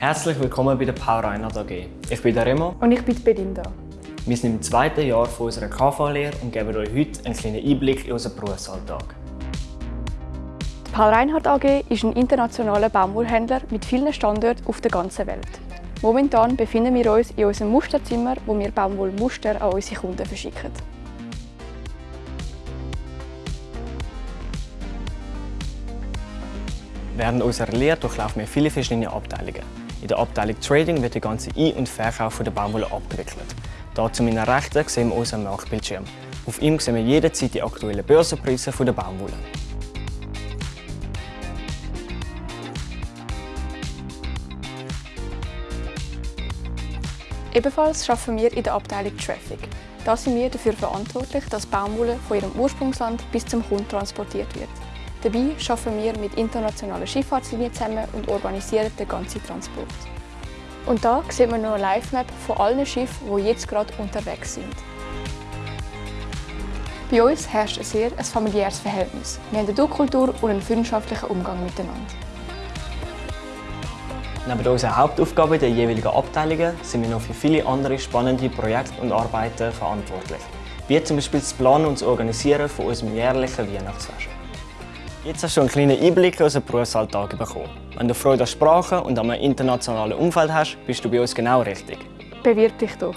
Herzlich willkommen bei der Power Reinhard AG. Ich bin der Remo. Und ich bin die Belinda. Wir sind im zweiten Jahr von unserer KV-Lehre und geben euch heute einen kleinen Einblick in unseren Berufsalltag. Die Paul Reinhardt AG ist ein internationaler Baumwollhändler mit vielen Standorten auf der ganzen Welt. Momentan befinden wir uns in unserem Musterzimmer, wo wir Baumwollmuster an unsere Kunden verschicken. Während unserer Lehre durchlaufen wir viele verschiedene Abteilungen. In der Abteilung Trading wird der ganze Ein- und Verkauf der Baumwolle abgewickelt. Hier zu meiner Rechten sehen wir unseren Marktbildschirm. Auf ihm sehen wir jederzeit die aktuellen Börsenpreise der Baumwolle. Ebenfalls arbeiten wir in der Abteilung Traffic. Da sind wir dafür verantwortlich, dass Baumwolle von ihrem Ursprungsland bis zum Kunden transportiert wird. Dabei arbeiten wir mit internationalen Schifffahrtslinien zusammen und organisieren den ganzen Transport. Und da sieht man noch eine Live-Map von allen Schiffen, die jetzt gerade unterwegs sind. Bei uns herrscht ein sehr ein familiäres Verhältnis. Wir haben eine Du-Kultur und einen freundschaftlichen Umgang miteinander. Neben unseren Hauptaufgaben den jeweiligen Abteilungen sind wir noch für viele andere spannende Projekte und Arbeiten verantwortlich. Wie zum Beispiel das Planen und das Organisieren von unserem jährlichen Weihnachtsfest. Jetzt hast du einen kleinen Einblick in unseren Berufsalltag bekommen. Wenn du Freude an Sprachen und an einem internationalen Umfeld hast, bist du bei uns genau richtig. Bewirb dich doch!